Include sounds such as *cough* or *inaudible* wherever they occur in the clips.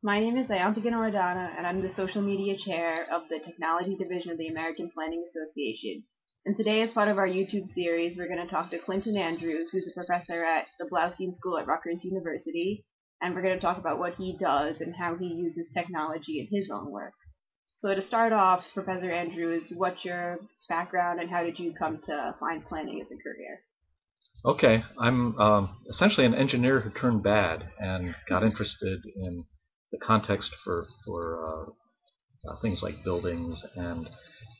My name is Ayantika Noradana, and I'm the social media chair of the Technology Division of the American Planning Association. And today, as part of our YouTube series, we're going to talk to Clinton Andrews, who's a professor at the Bloustein School at Rutgers University, and we're going to talk about what he does and how he uses technology in his own work. So to start off, Professor Andrews, what's your background and how did you come to find planning as a career? Okay, I'm um, essentially an engineer who turned bad and got interested in the context for, for uh, uh, things like buildings and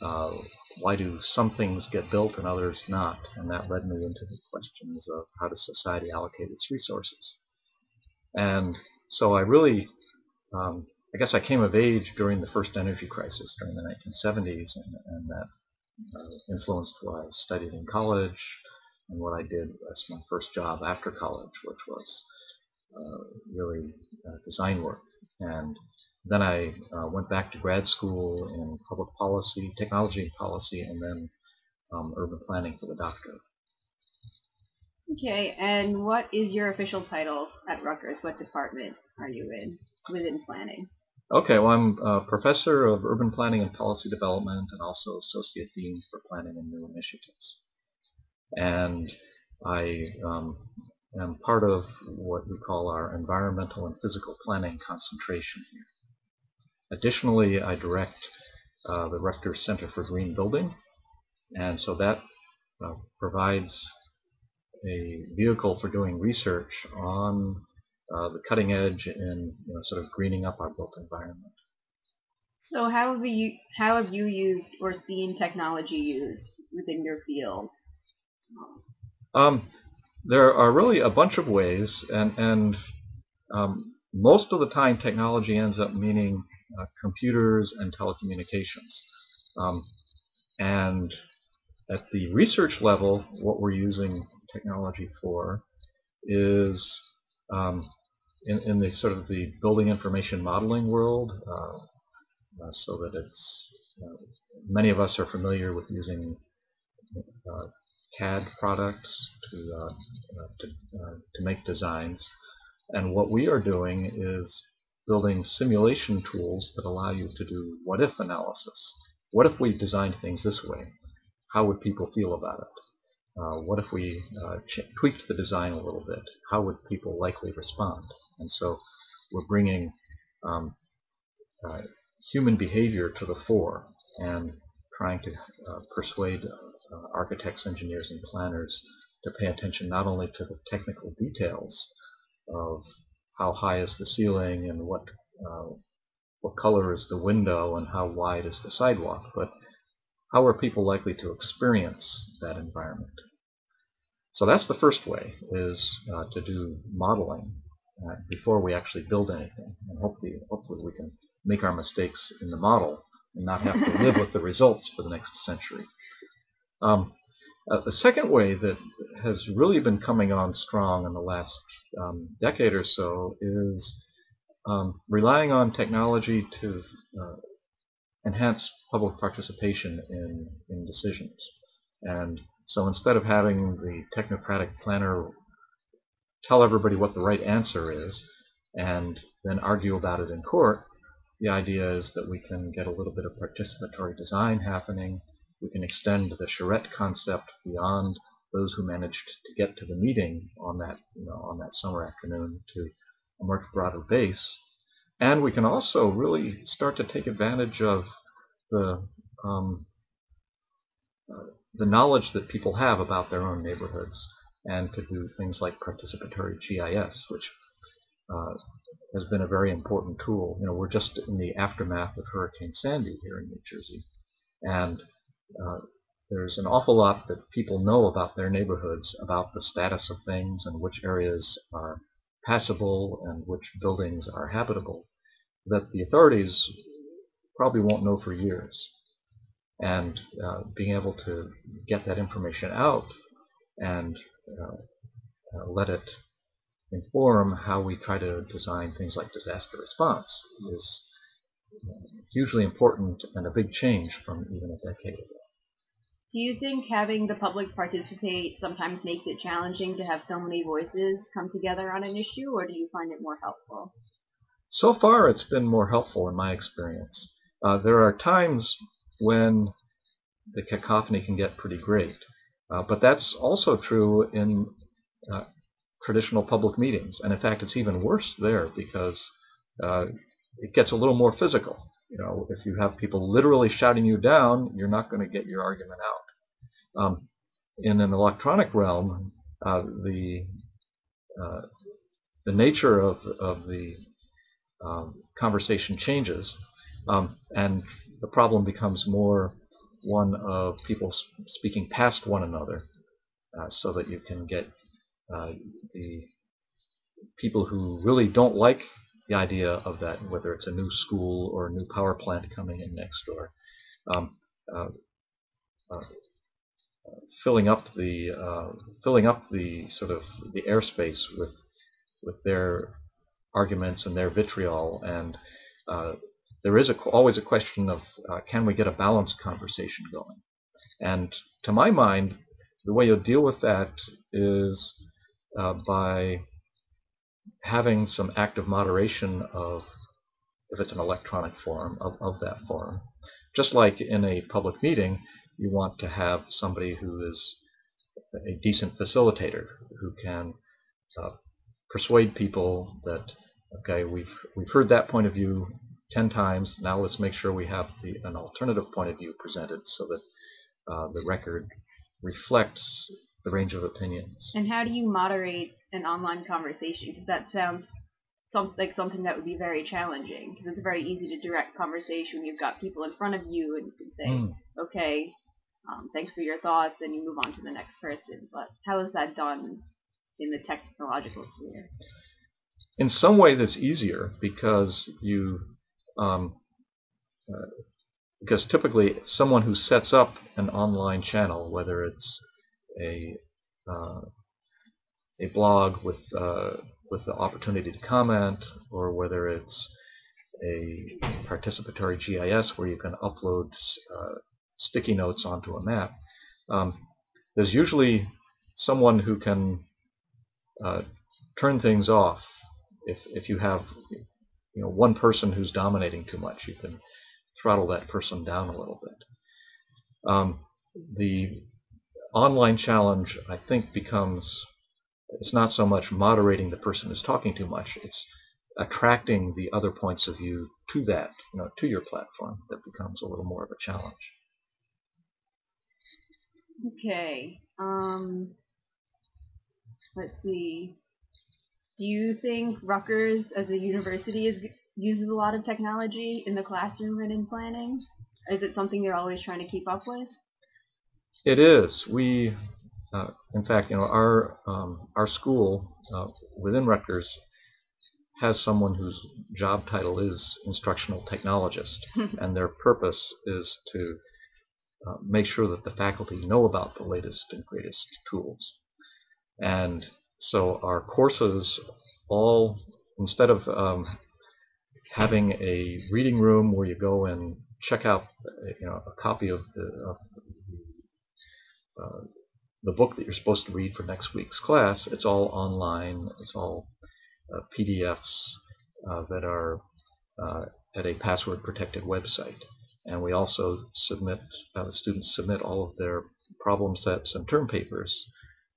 uh, why do some things get built and others not, and that led me into the questions of how does society allocate its resources. And so I really, um, I guess I came of age during the first energy crisis during the 1970s, and, and that uh, influenced what I studied in college and what I did as my first job after college, which was uh, really uh, design work. And then I uh, went back to grad school in public policy, technology and policy, and then um, urban planning for the doctorate. Okay, and what is your official title at Rutgers? What department are you in within planning? Okay, well, I'm a professor of urban planning and policy development and also associate dean for planning and new initiatives. And I um, am part of what we call our environmental and physical planning concentration here. Additionally, I direct uh, the Rutgers Center for Green Building, and so that uh, provides a vehicle for doing research on uh, the cutting edge in you know, sort of greening up our built environment. So how have you how have you used or seen technology used within your field? Um, there are really a bunch of ways, and and um, most of the time technology ends up meaning uh, computers and telecommunications. Um, and at the research level, what we're using technology for is um, in, in the sort of the building information modeling world, uh, uh, so that it's many of us are familiar with using uh, CAD products to uh, uh, to, to make designs, and what we are doing is building simulation tools that allow you to do what if analysis. What if we designed things this way? How would people feel about it? Uh, what if we uh, tweaked the design a little bit? How would people likely respond? And so we're bringing um, uh, human behavior to the fore and trying to uh, persuade uh, architects, engineers, and planners to pay attention not only to the technical details of how high is the ceiling and what uh, what color is the window and how wide is the sidewalk, but how are people likely to experience that environment? So that's the first way, is uh, to do modeling uh, before we actually build anything. And hopefully, hopefully we can make our mistakes in the model and not have to live with the results for the next century. Um, uh, the second way that has really been coming on strong in the last um, decade or so is um, relying on technology to uh, enhance public participation in, in decisions. And so instead of having the technocratic planner tell everybody what the right answer is and then argue about it in court, the idea is that we can get a little bit of participatory design happening. We can extend the charrette concept beyond those who managed to get to the meeting on that, you know, on that summer afternoon to a much broader base. And we can also really start to take advantage of the um, uh, the knowledge that people have about their own neighborhoods and to do things like participatory GIS, which uh, has been a very important tool. You know, we're just in the aftermath of Hurricane Sandy here in New Jersey, and uh, there's an awful lot that people know about their neighborhoods, about the status of things and which areas are passable and which buildings are habitable, that the authorities probably won't know for years and uh, being able to get that information out and uh, uh, let it inform how we try to design things like disaster response is hugely important and a big change from even a decade ago. Do you think having the public participate sometimes makes it challenging to have so many voices come together on an issue, or do you find it more helpful? So far, it's been more helpful in my experience. Uh, there are times when the cacophony can get pretty great, uh, but that's also true in uh, traditional public meetings. And in fact, it's even worse there because uh, it gets a little more physical. You know, if you have people literally shouting you down, you're not going to get your argument out. Um, in an electronic realm, uh, the uh, the nature of of the um, conversation changes, um, and the problem becomes more one of people speaking past one another, uh, so that you can get uh, the people who really don't like the idea of that, whether it's a new school or a new power plant coming in next door, um, uh, uh, filling up the uh, filling up the sort of the airspace with with their arguments and their vitriol, and uh, there is a, always a question of uh, can we get a balanced conversation going? And to my mind, the way you'll deal with that is uh, by having some active moderation of, if it's an electronic forum, of, of that forum. Just like in a public meeting, you want to have somebody who is a decent facilitator, who can uh, persuade people that, okay, we've, we've heard that point of view 10 times, now let's make sure we have the, an alternative point of view presented so that uh, the record reflects the range of opinions. And how do you moderate an online conversation? Because that sounds some, like something that would be very challenging. Because it's very easy to direct conversation. You've got people in front of you, and you can say, mm. "Okay, um, thanks for your thoughts," and you move on to the next person. But how is that done in the technological sphere? In some ways, it's easier because you. Um, uh, because typically, someone who sets up an online channel, whether it's a uh, a blog with uh, with the opportunity to comment, or whether it's a participatory GIS where you can upload uh, sticky notes onto a map. Um, there's usually someone who can uh, turn things off if if you have you know one person who's dominating too much. You can throttle that person down a little bit. Um, the online challenge, I think, becomes it's not so much moderating the person who's talking too much. It's attracting the other points of view to that, you know, to your platform that becomes a little more of a challenge. Okay. Um, let's see. Do you think Rutgers as a university is, uses a lot of technology in the classroom and in planning? Is it something they're always trying to keep up with? It is. We, uh, in fact, you know, our um, our school uh, within Rutgers has someone whose job title is instructional technologist, *laughs* and their purpose is to uh, make sure that the faculty know about the latest and greatest tools. And so our courses all, instead of um, having a reading room where you go and check out you know, a copy of the, of uh, the book that you're supposed to read for next week's class, it's all online. It's all uh, PDFs uh, that are uh, at a password-protected website. And we also submit, students submit all of their problem sets and term papers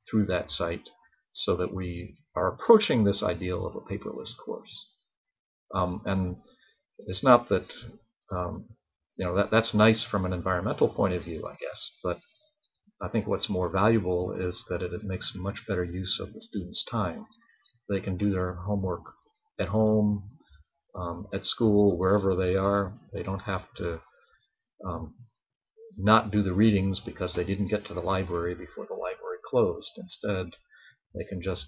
through that site so that we are approaching this ideal of a paperless course. Um, and it's not that, um, you know, that, that's nice from an environmental point of view, I guess, but I think what's more valuable is that it, it makes much better use of the student's time. They can do their homework at home, um, at school, wherever they are. They don't have to um, not do the readings because they didn't get to the library before the library closed. Instead, they can just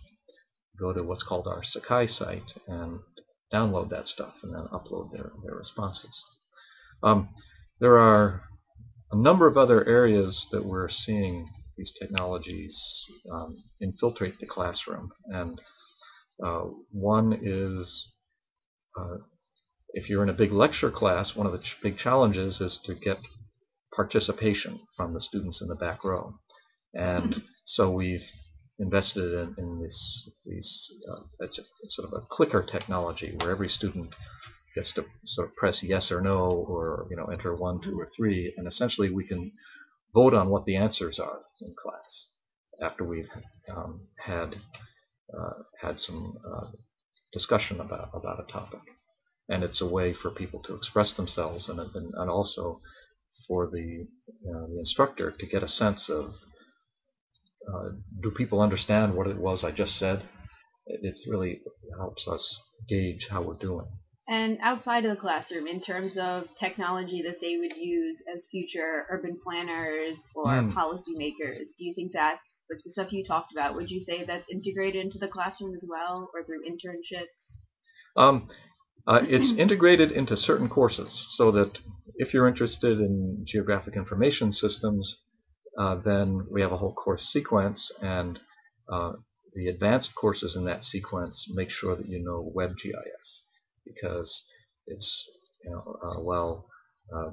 go to what's called our Sakai site and download that stuff and then upload their, their responses. Um, there are a number of other areas that we're seeing these technologies um, infiltrate the classroom. And uh, one is uh, if you're in a big lecture class, one of the ch big challenges is to get participation from the students in the back row. And so we've invested in, in this these uh, it's, a, it's sort of a clicker technology where every student gets to sort of press yes or no or you know enter one, two, or three, and essentially we can vote on what the answers are in class after we've um, had uh, had some uh, discussion about about a topic, and it's a way for people to express themselves and and, and also for the uh, the instructor to get a sense of uh, do people understand what it was I just said? It, it really helps us gauge how we're doing. And outside of the classroom, in terms of technology that they would use as future urban planners or mm. policymakers, do you think that's like the stuff you talked about? Would you say that's integrated into the classroom as well, or through internships? Um, uh, it's *clears throat* integrated into certain courses, so that if you're interested in geographic information systems, uh, then we have a whole course sequence, and uh, the advanced courses in that sequence make sure that you know WebGIS because it's you know uh, while uh,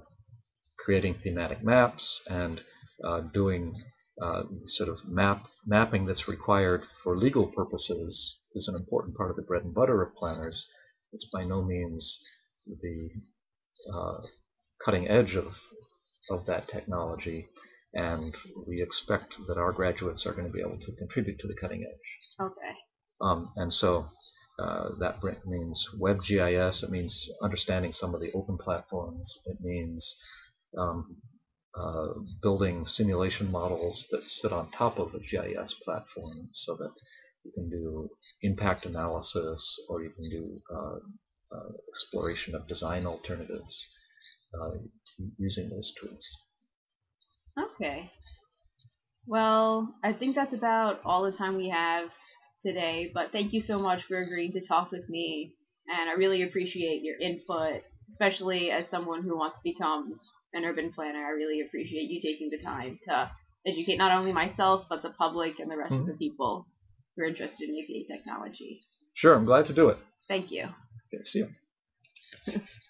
creating thematic maps and uh, doing uh, sort of map mapping that's required for legal purposes is an important part of the bread and butter of planners. It's by no means the cutting edge of of that technology and we expect that our graduates are going to be able to contribute to the cutting edge. Okay. Um, and so uh, that means WebGIS. It means understanding some of the open platforms. It means um, uh, building simulation models that sit on top of a GIS platform so that you can do impact analysis or you can do uh, uh exploration of design alternatives uh, using those tools. Okay. Well, I think that's about all the time we have today, but thank you so much for agreeing to talk with me. And I really appreciate your input, especially as someone who wants to become an urban planner. I really appreciate you taking the time to educate not only myself, but the public and the rest mm-hmm. of the people who are interested in APA technology. Sure, I'm glad to do it. Thank you. Okay, see you. *laughs*